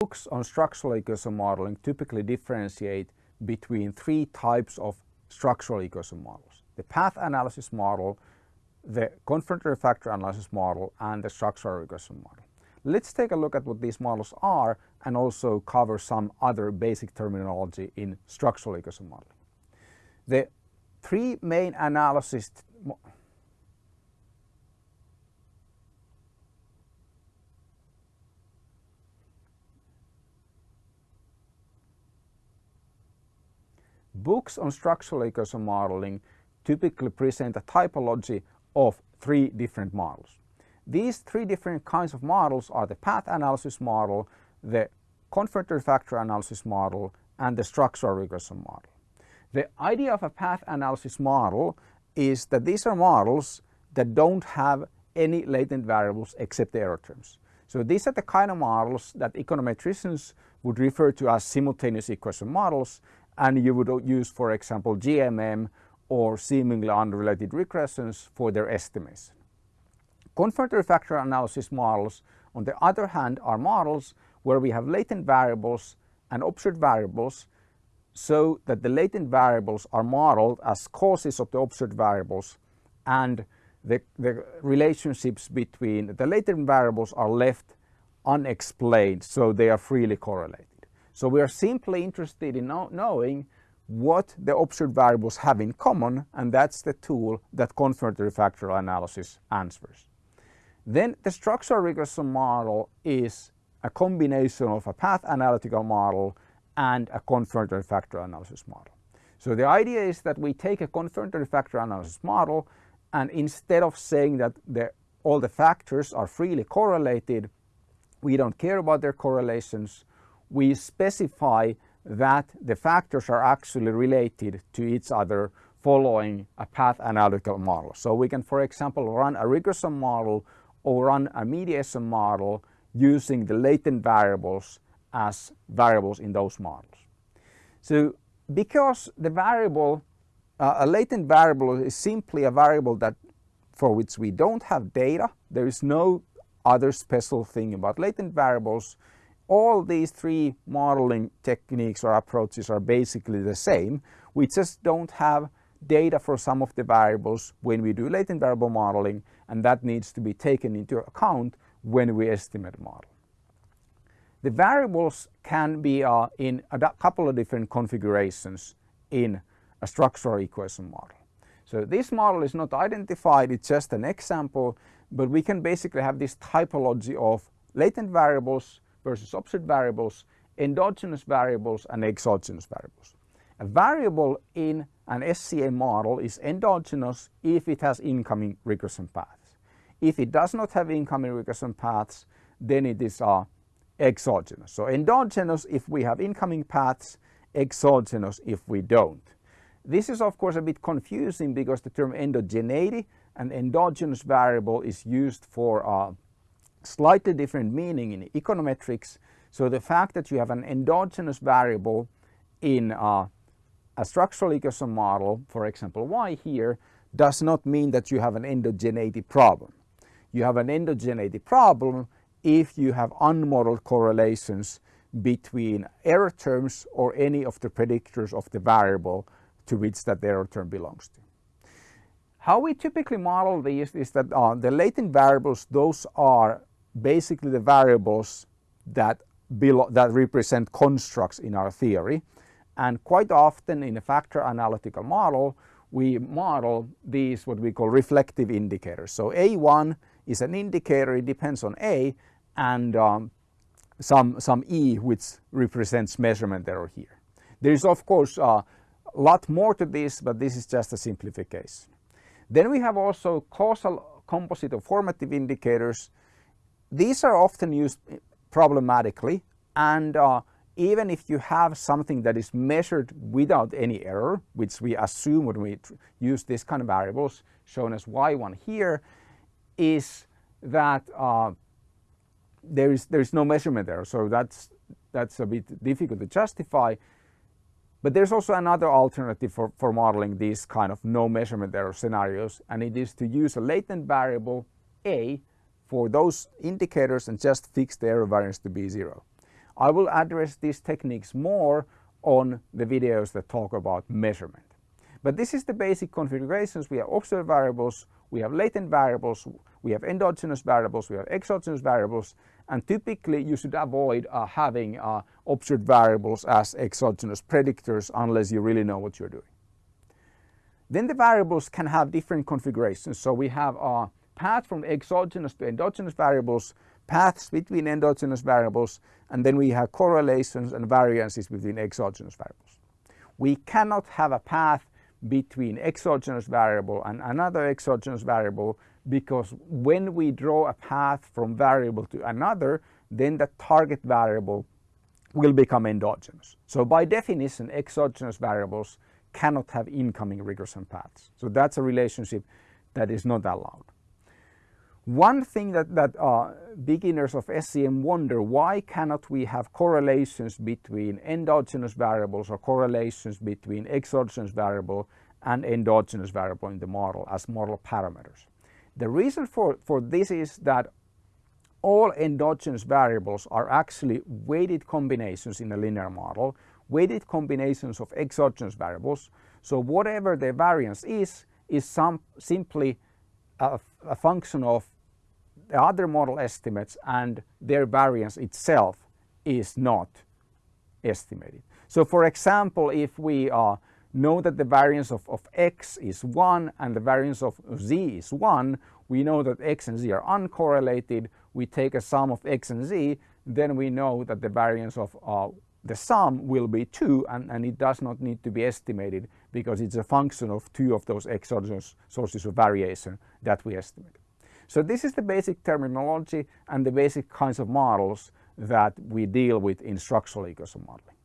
books on structural equation modeling typically differentiate between three types of structural equation models. The path analysis model, the confirmatory factor analysis model and the structural regression model. Let's take a look at what these models are and also cover some other basic terminology in structural equation modeling. The three main analysis Books on structural equation modeling typically present a typology of three different models. These three different kinds of models are the path analysis model, the confirmatory factor analysis model and the structural regression model. The idea of a path analysis model is that these are models that don't have any latent variables except the error terms. So these are the kind of models that econometricians would refer to as simultaneous equation models and you would use for example GMM or seemingly unrelated regressions for their estimates. Confirmatory factor analysis models on the other hand are models where we have latent variables and observed variables so that the latent variables are modeled as causes of the observed variables and the, the relationships between the latent variables are left unexplained so they are freely correlated. So we are simply interested in know knowing what the observed variables have in common and that's the tool that confirmatory factor analysis answers. Then the structural regression model is a combination of a path analytical model and a confirmatory factor analysis model. So the idea is that we take a confirmatory factor analysis model and instead of saying that the, all the factors are freely correlated, we don't care about their correlations, we specify that the factors are actually related to each other following a path analytical model. So we can for example run a regression model or run a mediation model using the latent variables as variables in those models. So because the variable, uh, a latent variable is simply a variable that for which we don't have data, there is no other special thing about latent variables all these three modeling techniques or approaches are basically the same. We just don't have data for some of the variables when we do latent variable modeling and that needs to be taken into account when we estimate model. The variables can be uh, in a couple of different configurations in a structural equation model. So this model is not identified, it's just an example, but we can basically have this typology of latent variables versus observed variables, endogenous variables and exogenous variables. A variable in an SEM model is endogenous if it has incoming regression paths. If it does not have incoming regression paths, then it is uh, exogenous. So endogenous if we have incoming paths, exogenous if we don't. This is of course a bit confusing because the term endogeneity and endogenous variable is used for uh, slightly different meaning in econometrics. So the fact that you have an endogenous variable in a structural equation model, for example y here, does not mean that you have an endogeneity problem. You have an endogeneity problem if you have unmodeled correlations between error terms or any of the predictors of the variable to which that error term belongs to. How we typically model these is that uh, the latent variables, those are basically the variables that, that represent constructs in our theory. And quite often in a factor analytical model, we model these what we call reflective indicators. So A1 is an indicator, it depends on A and um, some, some E which represents measurement error here. There is of course a lot more to this, but this is just a simplification. Then we have also causal composite or formative indicators these are often used problematically and uh, even if you have something that is measured without any error, which we assume when we use this kind of variables shown as y1 here, is that uh, there is there is no measurement error. So that's that's a bit difficult to justify. But there's also another alternative for, for modeling these kind of no measurement error scenarios and it is to use a latent variable a for those indicators and just fix the error variance to be zero. I will address these techniques more on the videos that talk about measurement. But this is the basic configurations. We have observed variables, we have latent variables, we have endogenous variables, we have exogenous variables, and typically you should avoid uh, having uh, observed variables as exogenous predictors unless you really know what you're doing. Then the variables can have different configurations. So we have a path from exogenous to endogenous variables, paths between endogenous variables, and then we have correlations and variances between exogenous variables. We cannot have a path between exogenous variable and another exogenous variable because when we draw a path from variable to another, then the target variable will become endogenous. So by definition, exogenous variables cannot have incoming regression paths. So that's a relationship that is not allowed. One thing that, that uh, beginners of SEM wonder, why cannot we have correlations between endogenous variables or correlations between exogenous variable and endogenous variable in the model as model parameters? The reason for, for this is that all endogenous variables are actually weighted combinations in a linear model, weighted combinations of exogenous variables. So whatever the variance is, is some, simply a, a function of the other model estimates and their variance itself is not estimated. So for example, if we uh, know that the variance of, of x is 1 and the variance of z is 1, we know that x and z are uncorrelated. We take a sum of x and z, then we know that the variance of uh, the sum will be 2 and, and it does not need to be estimated because it's a function of two of those exogenous sources of variation that we estimate. So this is the basic terminology and the basic kinds of models that we deal with in structural equation modeling.